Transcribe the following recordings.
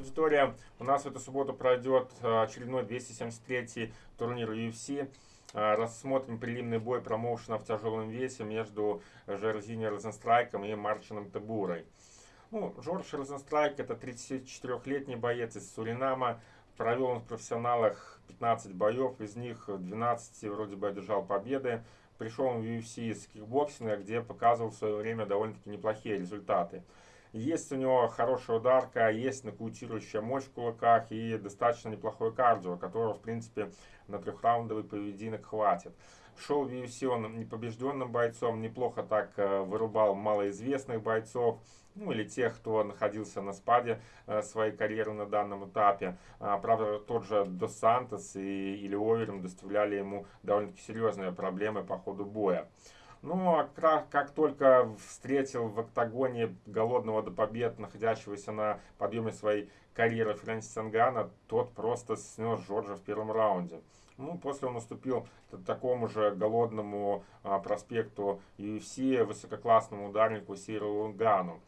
аудитория. У нас в эту субботу пройдет э, очередной 273-й турнир UFC. Э, рассмотрим прелимный бой промоушена в тяжелом весе между Жаирзиньо Розенстрайком и Марчином Тыбурой. Ну, Джордж Розенстрайк это 34-летний боец из Суринама. Провел он в профессионалах 15 боев, из них 12 вроде бы одержал победы. Пришел в UFC из кикбоксинга, где показывал в свое время довольно-таки неплохие результаты. Есть у него хорошая ударка, есть нокаутирующая мощь в кулаках и достаточно неплохой кардио, которого, в принципе, на трехраундовый поединок хватит. Шел в UFC он непобежденным бойцом, неплохо так э, вырубал малоизвестных бойцов, ну или тех, кто находился на спаде э, своей карьеры на данном этапе. А, правда, тот же Дос Сантос и, или Оверим доставляли ему довольно-таки серьезные проблемы по ходу боя. Ну, а как, только встретил в октагоне голодного до побед, находящегося на подъеме своей карьеры Фрэнсис Сангана, тот просто снес Джорджа в первом раунде. Ну, после он уступил такому же голодному а, проспекту UFC, высококлассному ударнику Сиру Лунгану.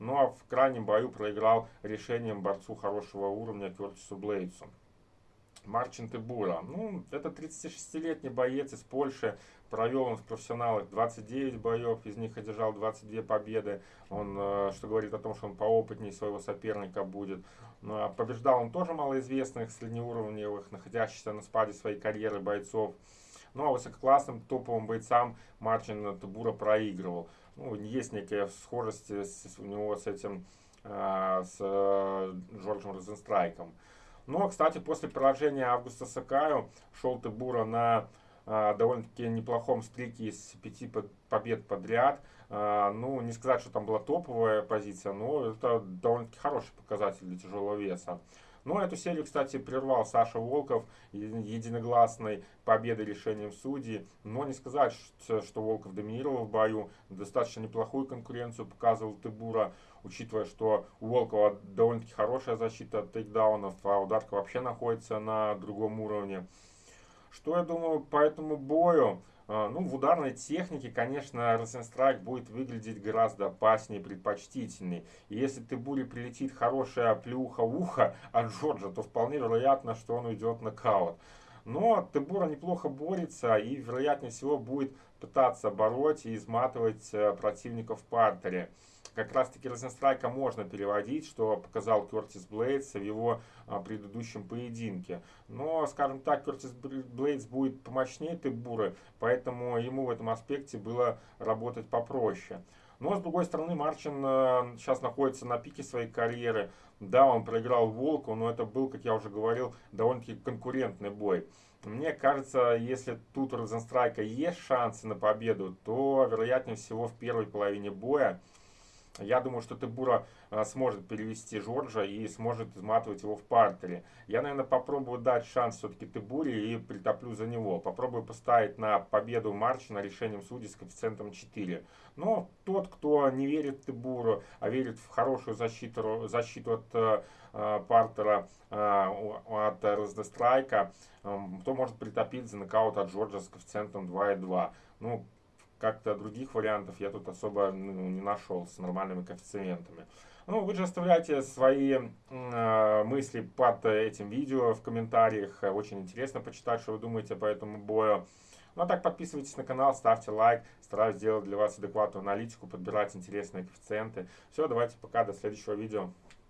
Ну а в крайнем бою проиграл решением борцу хорошего уровня Кертису Блейдсу. Марчин Тебура. Ну, это 36-летний боец из Польши. Провел он в профессионалах 29 боев, из них одержал 22 победы. Он, э, что говорит о том, что он поопытнее своего соперника будет. Ну, а побеждал он тоже малоизвестных, среднеуровневых, находящихся на спаде своей карьеры бойцов. Ну а высококлассным топовым бойцам Марчин Тебура проигрывал. Ну, есть некая схожесть у него с этим, э, с э, Джорджем Розенстрайком. Но, кстати, после поражения Августа Сакаю шел Тебура на э, довольно-таки неплохом стрике из пяти побед подряд. Э, ну, не сказать, что там была топовая позиция, но это довольно-таки хороший показатель для тяжелого веса. Но ну, эту серию, кстати, прервал Саша Волков единогласной победой решением судей. Но не сказать, что Волков доминировал в бою. Достаточно неплохую конкуренцию показывал Тыбура, учитывая, что у Волкова довольно-таки хорошая защита от тейкдаунов, а ударка вообще находится на другом уровне. Что я думаю по этому бою? А, ну, в ударной технике, конечно, Розенстрайк будет выглядеть гораздо опаснее, предпочтительней. И если ты Тебуре прилетит хорошая плюха в ухо от Джорджа, то вполне вероятно, что он уйдет в нокаут. Но Тебура неплохо борется и, вероятнее всего, будет пытаться бороть и изматывать э, противников в партере как раз таки Розенстрайка можно переводить, что показал Кертис Блейдс в его а, предыдущем поединке. Но, скажем так, Кертис Блейдс будет помощнее Тебуры, поэтому ему в этом аспекте было работать попроще. Но, с другой стороны, Марчин э, сейчас находится на пике своей карьеры. Да, он проиграл Волку, но это был, как я уже говорил, довольно-таки конкурентный бой. Мне кажется, если тут у Розенстрайка есть шансы на победу, то, вероятнее всего, в первой половине боя я думаю, что Тебура а, сможет перевести Жоржа и сможет изматывать его в партере. Я, наверное, попробую дать шанс все-таки Тебуре и притоплю за него. Попробую поставить на победу Марчина решением судей с коэффициентом 4. Но тот, кто не верит в Тебуру, а верит в хорошую защиту, защиту от э, партера, э, от Раздестрайка, э, то может притопить за нокаут от Джорджа с коэффициентом 2,2. Ну, как-то других вариантов я тут особо ну, не нашел с нормальными коэффициентами. Ну, вы же оставляйте свои э, мысли под этим видео в комментариях. Очень интересно почитать, что вы думаете по этому бою. Ну а так подписывайтесь на канал, ставьте лайк. Стараюсь сделать для вас адекватную аналитику, подбирать интересные коэффициенты. Все, давайте пока, до следующего видео.